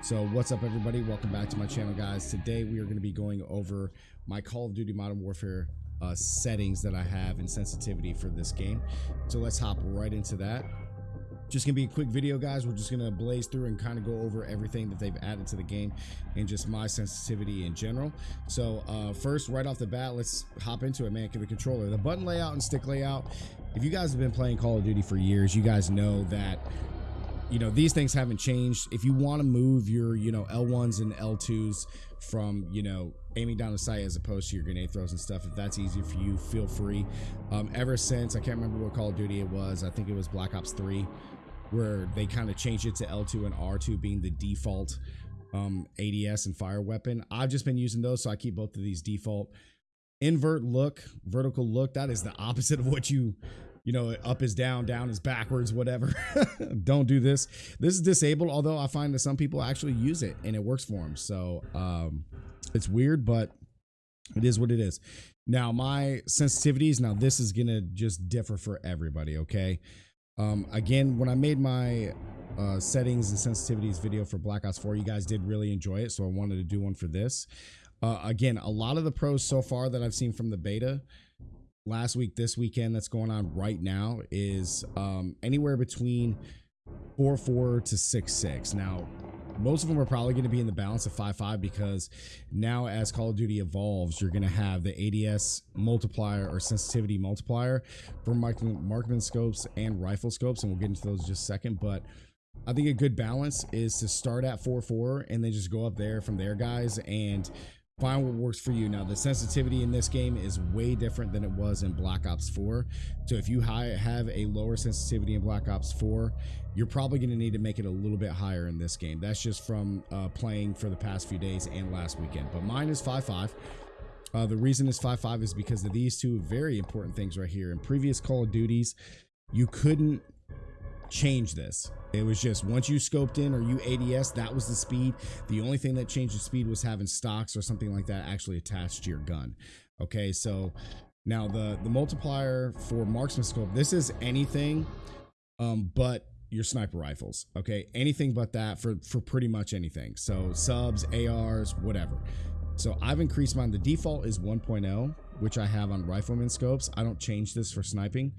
So what's up everybody? Welcome back to my channel guys. Today we are going to be going over my Call of Duty Modern Warfare uh, settings that I have and sensitivity for this game. So let's hop right into that. Just gonna be a quick video guys. We're just gonna blaze through and kind of go over everything that they've added to the game and just my sensitivity in general. So uh, first, right off the bat, let's hop into it, man. The controller, the button layout and stick layout. If you guys have been playing Call of Duty for years, you guys know that you know these things haven't changed. If you want to move your you know l1s and l2s from you know aiming down the sight as opposed to your grenade throws and stuff if that's easier for you feel free. Um, ever since i can't remember what call of duty it was i think it was black ops 3 where they kind of changed it to l2 and r2 being the default um, ads and fire weapon. I've just been using those so i keep both of these default. Invert look vertical look that is the opposite of what you you know, up is down, down is backwards, whatever. Don't do this. This is disabled, although I find that some people actually use it and it works for them. So um, it's weird, but it is what it is. Now, my sensitivities, now this is going to just differ for everybody, okay? Um, again, when I made my uh, settings and sensitivities video for Black Ops 4, you guys did really enjoy it, so I wanted to do one for this. Uh, again, a lot of the pros so far that I've seen from the beta last week, this weekend that's going on right now is um, anywhere between four four to six six. Now, most of them are probably going to be in the balance of five five because now as Call of Duty evolves, you're going to have the ADS multiplier or sensitivity multiplier for marksman scopes and rifle scopes, and we'll get into those just a second. But I think a good balance is to start at 4-4 and then just go up there from there, guys. And find what works for you. Now the sensitivity in this game is way different than it was in black ops 4 so if you have a lower sensitivity in black ops 4 you're probably going to need to make it a little bit higher in this game. That's just from uh, playing for the past few days and last weekend. But mine is 5-5 uh, the reason is 5-5 is because of these two very important things right here. In previous call of duties you couldn't change this. It was just once you scoped in or you ADS, that was the speed. The only thing that changed the speed was having stocks or something like that actually attached to your gun. Okay, so now the the multiplier for marksman scope, this is anything um, but your sniper rifles. Okay, anything but that for for pretty much anything. So subs, ARs, whatever. So I've increased mine. The default is 1.0, which I have on rifleman scopes. I don't change this for sniping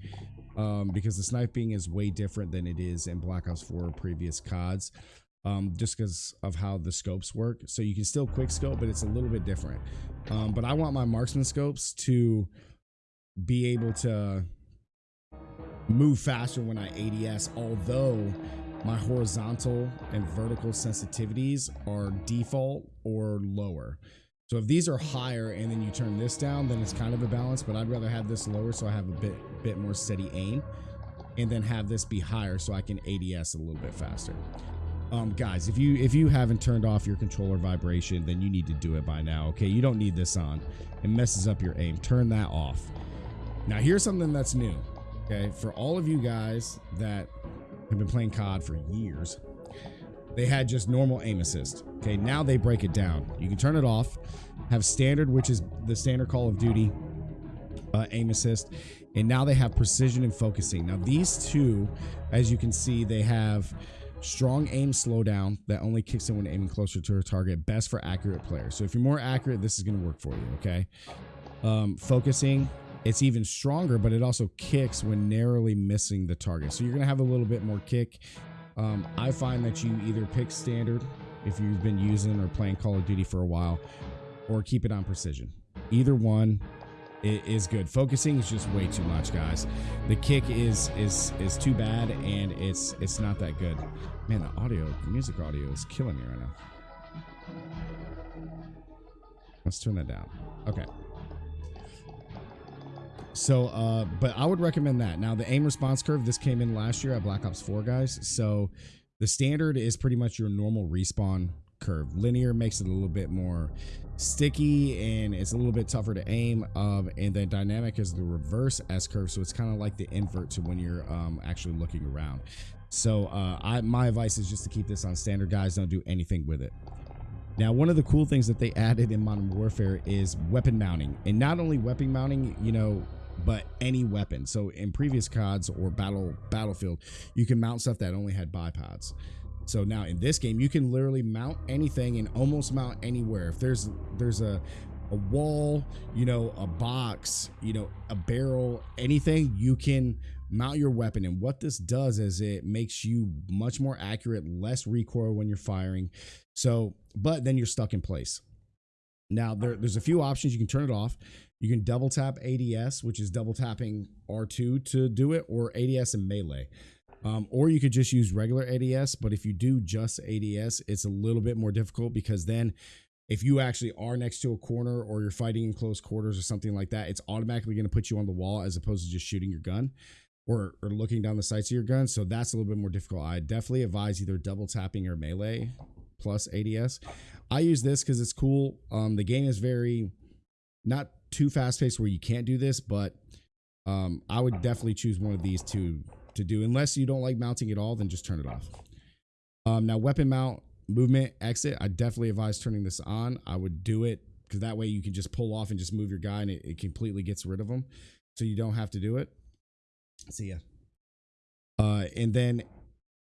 um, because the sniping is way different than it is in Black Ops 4 or previous CODs. Um, just because of how the scopes work. So you can still quick scope, but it's a little bit different. Um, but I want my marksman scopes to be able to move faster when I ADS, although my horizontal and vertical sensitivities are default or lower. So if these are higher and then you turn this down, then it's kind of a balance, but I'd rather have this lower so I have a bit bit more steady aim and then have this be higher so I can ADS a little bit faster. Um, guys, if you if you haven't turned off your controller vibration, then you need to do it by now. Okay, you don't need this on. It messes up your aim. Turn that off. Now here's something that's new. Okay, for all of you guys that have been playing COD for years, they had just normal aim assist. Okay, now they break it down. You can turn it off, have standard, which is the standard Call of Duty uh, aim assist, and now they have precision and focusing. Now these two, as you can see, they have strong aim slowdown that only kicks in when aiming closer to a target, best for accurate players. So if you're more accurate, this is going to work for you, okay? Um, focusing, it's even stronger, but it also kicks when narrowly missing the target. So you're going to have a little bit more kick um, I find that you either pick standard if you've been using or playing Call of Duty for a while, or keep it on precision. Either one is good. Focusing is just way too much, guys. The kick is is is too bad, and it's it's not that good. Man, the audio, the music audio is killing me right now. Let's turn that down. Okay. So, uh, but I would recommend that. Now, the aim response curve, this came in last year at Black Ops 4, guys. So the standard is pretty much your normal response curve. Linear makes it a little bit more sticky and it's a little bit tougher to aim. Um, and then dynamic is the reverse S curve. So it's kind of like the invert to when you're um, actually looking around. So uh, I, my advice is just to keep this on standard, guys. Don't do anything with it. Now, one of the cool things that they added in Modern Warfare is weapon mounting. And not only weapon mounting, you know, but any weapon. So in previous CODs or battle battlefield, you can mount stuff that only had bipods. So now in this game, you can literally mount anything and almost mount anywhere. If there's there's a a wall, you know, a box, you know, a barrel, anything, you can mount your weapon. And what this does is it makes you much more accurate, less recoil when you're firing. So, but then you're stuck in place. Now there, there's a few options. You can turn it off. You can double tap ADS, which is double tapping R2 to do it, or ADS and melee. Um, or you could just use regular ADS. But if you do just ADS, it's a little bit more difficult because then if you actually are next to a corner or you're fighting in close quarters or something like that, it's automatically going to put you on the wall as opposed to just shooting your gun or, or looking down the sights of your gun. So that's a little bit more difficult. I definitely advise either double tapping or melee plus ADS. I use this because it's cool. Um, the game is very not too fast paced where you can't do this, but um, I would definitely choose one of these two to do. Unless you don't like mounting at all, then just turn it off. Um, now weapon mount movement exit, I definitely advise turning this on. I would do it because that way you can just pull off and just move your guy and it, it completely gets rid of them. So you don't have to do it. See ya. Uh, and then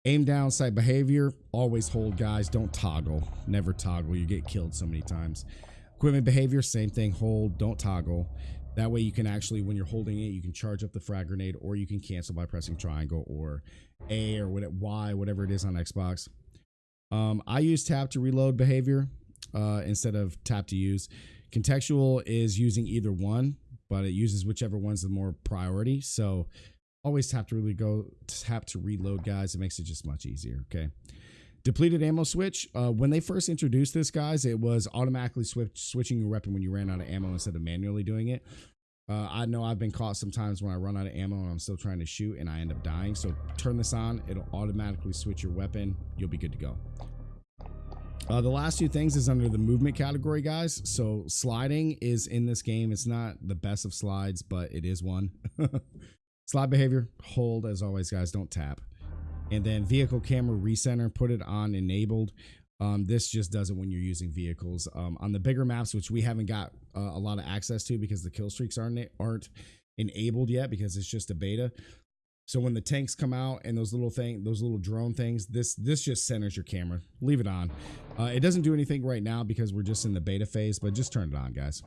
aim down sight behavior, always hold guys. Don't toggle. Never toggle. You get killed so many times. Equipment behavior, same thing. Hold, don't toggle. That way you can actually, when you're holding it, you can charge up the frag grenade or you can cancel by pressing triangle or A or what, Y, whatever it is on Xbox. Um, I use tap to reload behavior uh, instead of tap to use. Contextual is using either one, but it uses whichever one's the more priority. So always tap to really go tap to reload, guys. It makes it just much easier. Okay. Depleted ammo switch. Uh, when they first introduced this, guys, it was automatically switch, switching your weapon when you ran out of ammo instead of manually doing it. Uh, I know I've been caught sometimes when I run out of ammo and I'm still trying to shoot and I end up dying. So turn this on. It'll automatically switch your weapon. You'll be good to go. Uh, the last two things is under the movement category, guys. So sliding is in this game. It's not the best of slides, but it is one. Slide behavior, hold as always, guys. Don't tap. And then vehicle camera recenter, put it on enabled. Um, this just does it when you're using vehicles. Um, on the bigger maps, which we haven't got uh, a lot of access to because the kill streaks aren't aren't enabled yet because it's just a beta. So when the tanks come out and those little thing, those little drone things, this this just centers your camera. Leave it on. Uh, it doesn't do anything right now because we're just in the beta phase, but just turn it on, guys.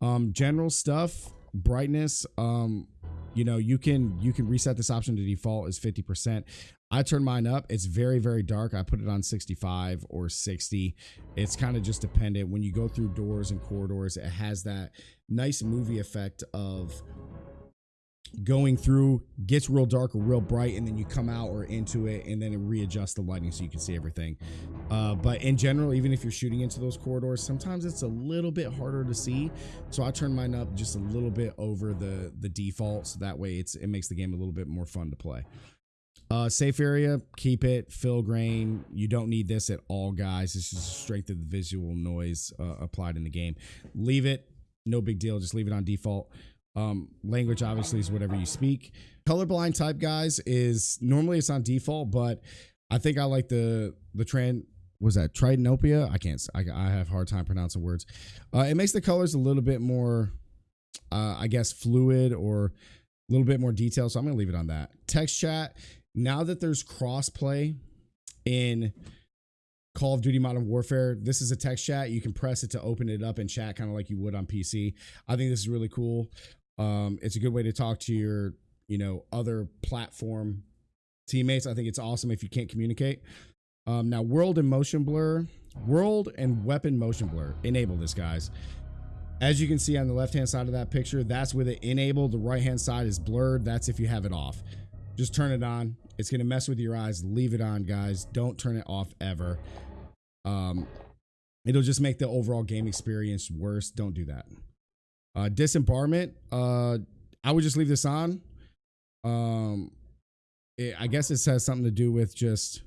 Um, general stuff, brightness. Um, you know, you can you can reset this option to default is 50%. I turn mine up. It's very, very dark. I put it on 65 or 60. It's kind of just dependent. When you go through doors and corridors, it has that nice movie effect of going through gets real dark or real bright and then you come out or into it and then it readjusts the lighting so you can see everything uh, but in general even if you're shooting into those corridors sometimes it's a little bit harder to see so i turn mine up just a little bit over the the default so that way it's it makes the game a little bit more fun to play uh, safe area, keep it. Film grain. You don't need this at all, guys. It's just strength of the visual noise uh, applied in the game. Leave it. No big deal. Just leave it on default. Um, language obviously is whatever you speak. Colorblind type guys is normally it's on default, but I think I like the the trend was that Tritanopia. I can't. I, I have hard time pronouncing words. Uh, it makes the colors a little bit more, uh, I guess, fluid or a little bit more detail. So I'm gonna leave it on that. Text chat. Now that there's crossplay in Call of Duty Modern Warfare, this is a text chat. You can press it to open it up and chat kind of like you would on PC. I think this is really cool. Um, it's a good way to talk to your, you know, other platform teammates. I think it's awesome if you can't communicate. Um, now, world and motion blur, world and weapon motion blur. Enable this, guys. As you can see on the left-hand side of that picture, that's with it enabled. The right-hand side is blurred. That's if you have it off. Just turn it on. It's going to mess with your eyes. Leave it on, guys. Don't turn it off ever. Um, it'll just make the overall game experience worse. Don't do that. Uh, dismemberment. Uh, I would just leave this on. Um, it, I guess it has something to do with just,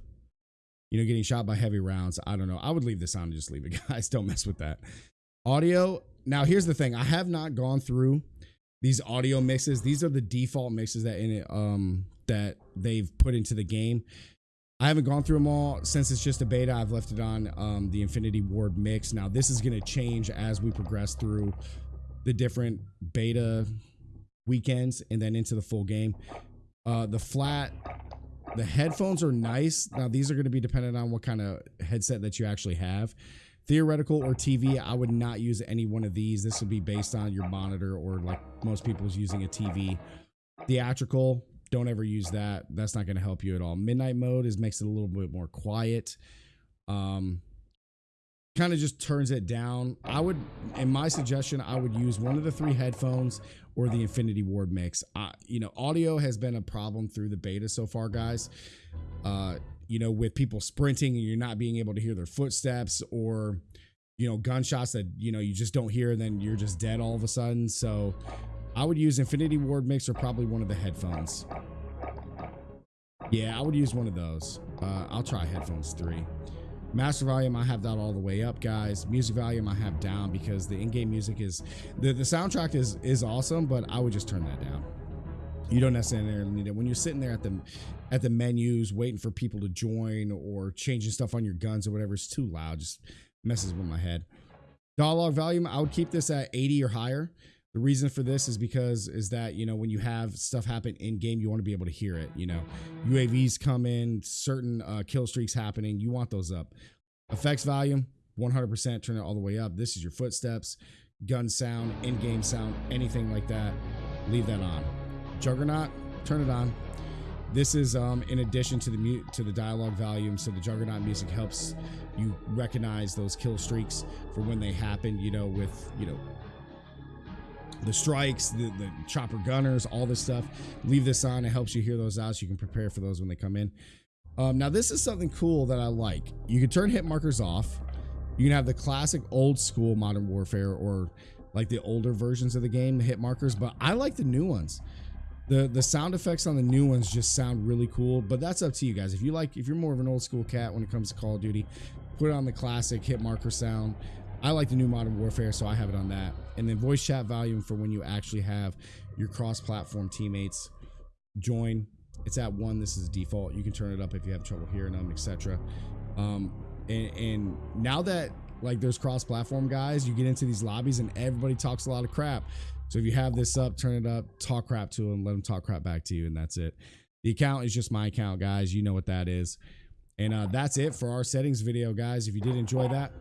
you know, getting shot by heavy rounds. I don't know. I would leave this on and just leave it, guys. Don't mess with that. Audio. Now, here's the thing. I have not gone through these audio mixes. These are the default mixes that in it, um, that they've put into the game. I haven't gone through them all since it's just a beta. I've left it on um, the Infinity Ward mix. Now, this is going to change as we progress through the different beta weekends and then into the full game. Uh, the flat, the headphones are nice. Now these are going to be dependent on what kind of headset that you actually have. Theoretical or TV, I would not use any one of these. This would be based on your monitor or like most people's using a TV. Theatrical, don't ever use that. That's not going to help you at all. Midnight mode is makes it a little bit more quiet. Um, kind of just turns it down. I would, in my suggestion, I would use one of the three headphones or the Infinity Ward mix. Uh, you know, audio has been a problem through the beta so far, guys. Uh, you know, with people sprinting and you're not being able to hear their footsteps or, you know, gunshots that, you know, you just don't hear and then you're just dead all of a sudden. So I would use Infinity Ward mix or probably one of the headphones. Yeah, I would use one of those. Uh, I'll try headphones three. Master volume, I have that all the way up, guys. Music volume, I have down because the in-game music is the the soundtrack is is awesome, but I would just turn that down. You don't necessarily need it when you're sitting there at the at the menus waiting for people to join or changing stuff on your guns or whatever. It's too loud, just messes with my head. Dialogue volume, I would keep this at 80 or higher. The reason for this is because is that you know when you have stuff happen in game, you want to be able to hear it. You know, UAVs come in, certain uh, kill streaks happening. You want those up. Effects volume, 100%. Turn it all the way up. This is your footsteps, gun sound, in-game sound, anything like that. Leave that on. Juggernaut, turn it on. This is um, in addition to the mute to the dialogue volume, so the Juggernaut music helps you recognize those kill streaks for when they happen. You know, with you know the strikes, the, the chopper gunners, all this stuff. Leave this on. It helps you hear those out so you can prepare for those when they come in. Um, now, this is something cool that I like. You can turn hit markers off. You can have the classic old school Modern Warfare or like the older versions of the game, the hit markers, but I like the new ones. The the sound effects on the new ones just sound really cool, but that's up to you guys. If you like, if you're more of an old school cat when it comes to Call of Duty, put on the classic hit marker sound. I like the new Modern Warfare, so I have it on that. And then voice chat volume for when you actually have your cross-platform teammates join. It's at one. This is default. You can turn it up if you have trouble hearing them, etc. Um, and, and now that like there's cross-platform guys, you get into these lobbies and everybody talks a lot of crap. So if you have this up, turn it up, talk crap to them, let them talk crap back to you, and that's it. The account is just my account, guys. You know what that is. And uh, that's it for our settings video, guys. If you did enjoy that,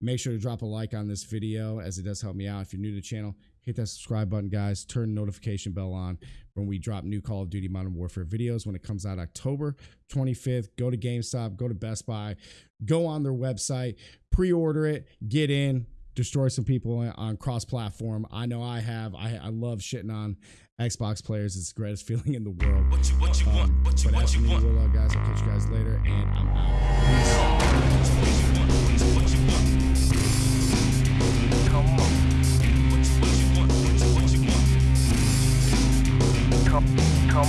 Make sure to drop a like on this video as it does help me out. If you're new to the channel, hit that subscribe button, guys. Turn notification bell on when we drop new Call of Duty Modern Warfare videos when it comes out October 25th. Go to GameStop, go to Best Buy, go on their website, pre-order it, get in, destroy some people on cross-platform. I know I have. I, I love shitting on Xbox players. It's the greatest feeling in the world. What you, what you um, want? What you, what you want? Guys, I'll catch you guys later, and I'm out. Peace. come, come.